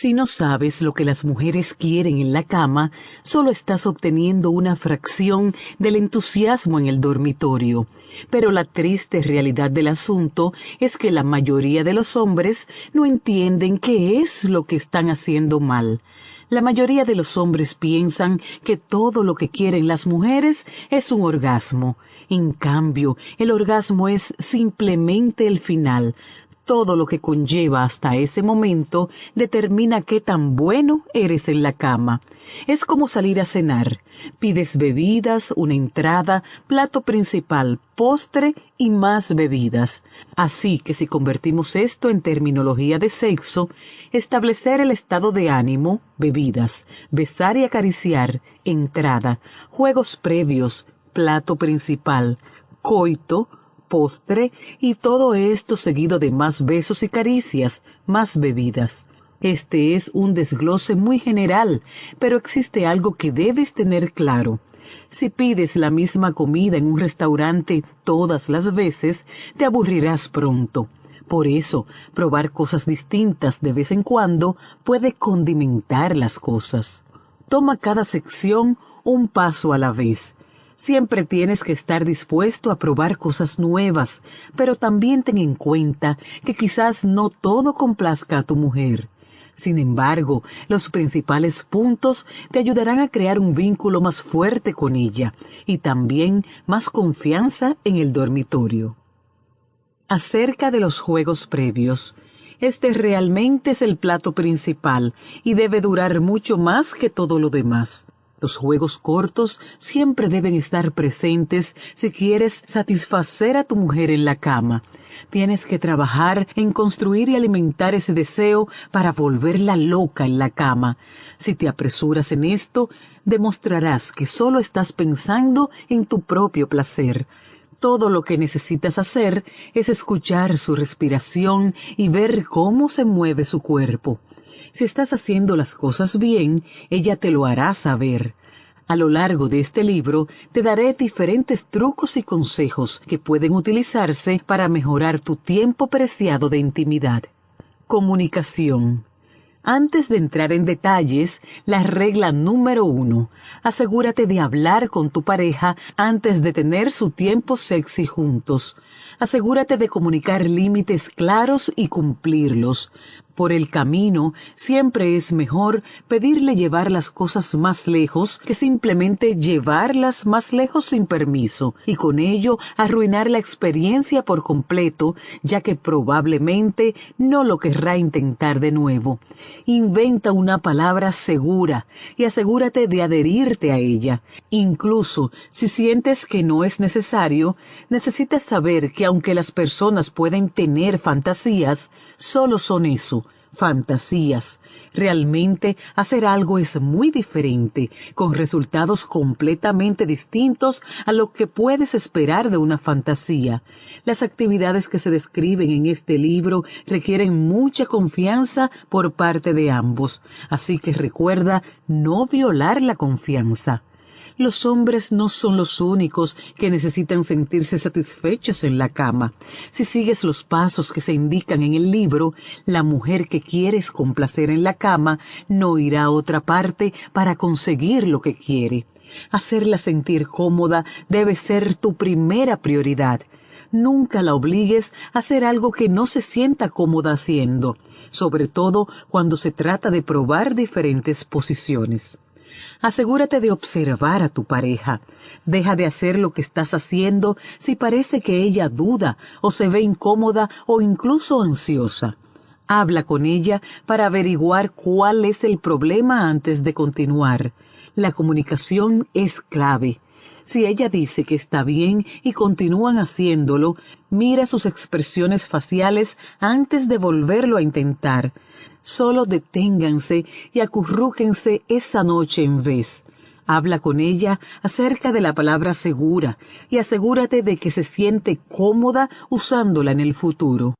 Si no sabes lo que las mujeres quieren en la cama, solo estás obteniendo una fracción del entusiasmo en el dormitorio. Pero la triste realidad del asunto es que la mayoría de los hombres no entienden qué es lo que están haciendo mal. La mayoría de los hombres piensan que todo lo que quieren las mujeres es un orgasmo. En cambio, el orgasmo es simplemente el final, todo lo que conlleva hasta ese momento determina qué tan bueno eres en la cama. Es como salir a cenar. Pides bebidas, una entrada, plato principal, postre y más bebidas. Así que si convertimos esto en terminología de sexo, establecer el estado de ánimo, bebidas, besar y acariciar, entrada, juegos previos, plato principal, coito, postre y todo esto seguido de más besos y caricias, más bebidas. Este es un desglose muy general, pero existe algo que debes tener claro. Si pides la misma comida en un restaurante todas las veces, te aburrirás pronto. Por eso, probar cosas distintas de vez en cuando puede condimentar las cosas. Toma cada sección un paso a la vez. Siempre tienes que estar dispuesto a probar cosas nuevas, pero también ten en cuenta que quizás no todo complazca a tu mujer. Sin embargo, los principales puntos te ayudarán a crear un vínculo más fuerte con ella y también más confianza en el dormitorio. Acerca de los juegos previos, este realmente es el plato principal y debe durar mucho más que todo lo demás. Los juegos cortos siempre deben estar presentes si quieres satisfacer a tu mujer en la cama. Tienes que trabajar en construir y alimentar ese deseo para volverla loca en la cama. Si te apresuras en esto, demostrarás que solo estás pensando en tu propio placer. Todo lo que necesitas hacer es escuchar su respiración y ver cómo se mueve su cuerpo. Si estás haciendo las cosas bien, ella te lo hará saber. A lo largo de este libro te daré diferentes trucos y consejos que pueden utilizarse para mejorar tu tiempo preciado de intimidad. Comunicación. Antes de entrar en detalles, la regla número uno, asegúrate de hablar con tu pareja antes de tener su tiempo sexy juntos. Asegúrate de comunicar límites claros y cumplirlos. Por el camino, siempre es mejor pedirle llevar las cosas más lejos que simplemente llevarlas más lejos sin permiso y con ello arruinar la experiencia por completo, ya que probablemente no lo querrá intentar de nuevo. Inventa una palabra segura y asegúrate de adherirte a ella. Incluso si sientes que no es necesario, necesitas saber que aunque las personas pueden tener fantasías, solo son eso, fantasías. Realmente hacer algo es muy diferente, con resultados completamente distintos a lo que puedes esperar de una fantasía. Las actividades que se describen en este libro requieren mucha confianza por parte de ambos, así que recuerda no violar la confianza. Los hombres no son los únicos que necesitan sentirse satisfechos en la cama. Si sigues los pasos que se indican en el libro, la mujer que quieres complacer en la cama no irá a otra parte para conseguir lo que quiere. Hacerla sentir cómoda debe ser tu primera prioridad. Nunca la obligues a hacer algo que no se sienta cómoda haciendo, sobre todo cuando se trata de probar diferentes posiciones. Asegúrate de observar a tu pareja. Deja de hacer lo que estás haciendo si parece que ella duda o se ve incómoda o incluso ansiosa. Habla con ella para averiguar cuál es el problema antes de continuar. La comunicación es clave. Si ella dice que está bien y continúan haciéndolo, mira sus expresiones faciales antes de volverlo a intentar. Solo deténganse y acurrúquense esa noche en vez. Habla con ella acerca de la palabra segura y asegúrate de que se siente cómoda usándola en el futuro.